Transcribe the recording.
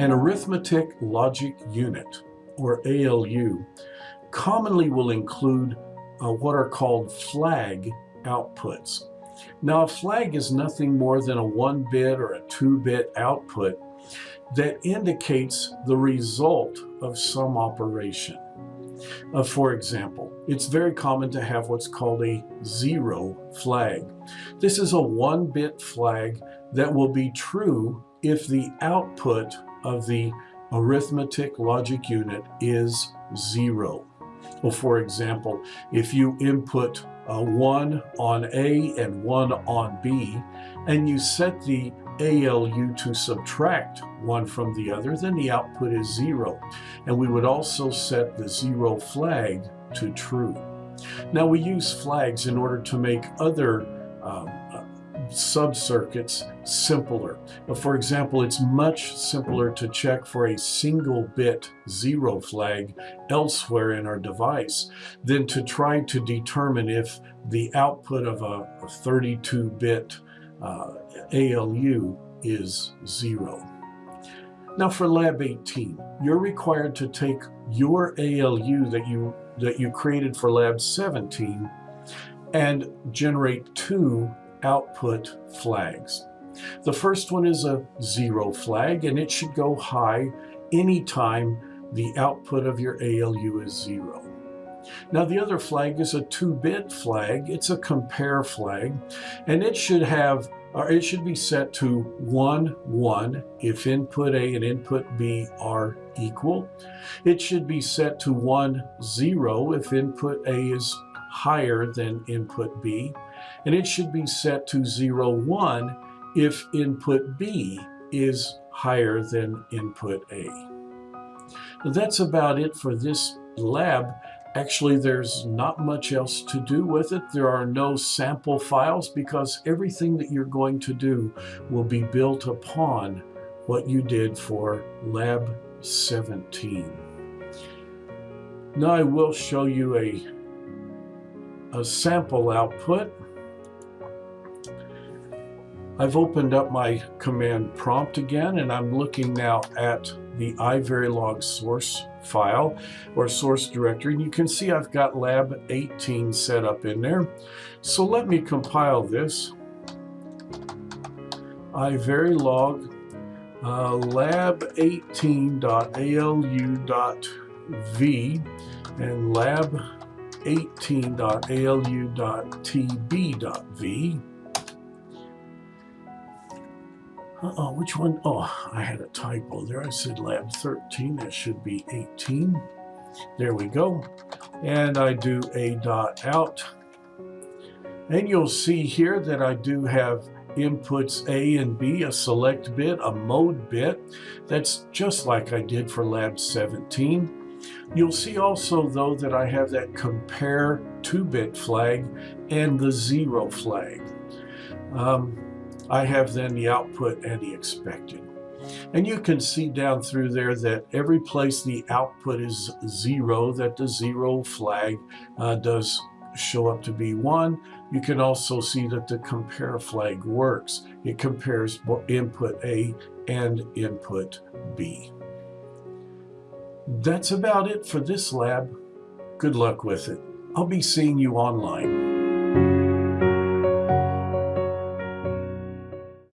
An arithmetic logic unit, or ALU, commonly will include uh, what are called flag outputs. Now, a flag is nothing more than a one bit or a two bit output that indicates the result of some operation. Uh, for example, it's very common to have what's called a zero flag. This is a one bit flag that will be true if the output of the arithmetic logic unit is zero. Well, for example, if you input uh, one on A and one on B, and you set the ALU to subtract one from the other, then the output is zero. And we would also set the zero flag to true. Now we use flags in order to make other um, sub-circuits simpler. For example, it's much simpler to check for a single bit zero flag elsewhere in our device than to try to determine if the output of a 32-bit uh, ALU is zero. Now for Lab 18, you're required to take your ALU that you, that you created for Lab 17 and generate two output flags. The first one is a zero flag and it should go high anytime the output of your ALU is zero. Now the other flag is a 2-bit flag. It's a compare flag and it should have or it should be set to 1, 1 if input A and input B are equal. It should be set to 1, 0 if input A is higher than input B and it should be set to 0, 1 if input B is higher than input A. That's about it for this lab. Actually, there's not much else to do with it. There are no sample files because everything that you're going to do will be built upon what you did for Lab 17. Now I will show you a, a sample output I've opened up my command prompt again and I'm looking now at the iVerilog source file or source directory and you can see I've got lab 18 set up in there. So let me compile this. iVerilog uh, lab18.alu.v and lab18.alu.tb.v uh-oh, which one? Oh, I had a typo there. I said lab 13. That should be 18. There we go. And I do a dot out. And you'll see here that I do have inputs A and B, a select bit, a mode bit. That's just like I did for lab 17. You'll see also, though, that I have that compare 2-bit flag and the 0 flag. Um, I have then the output and the expected. And you can see down through there that every place the output is zero, that the zero flag uh, does show up to be one. You can also see that the compare flag works. It compares input A and input B. That's about it for this lab. Good luck with it. I'll be seeing you online.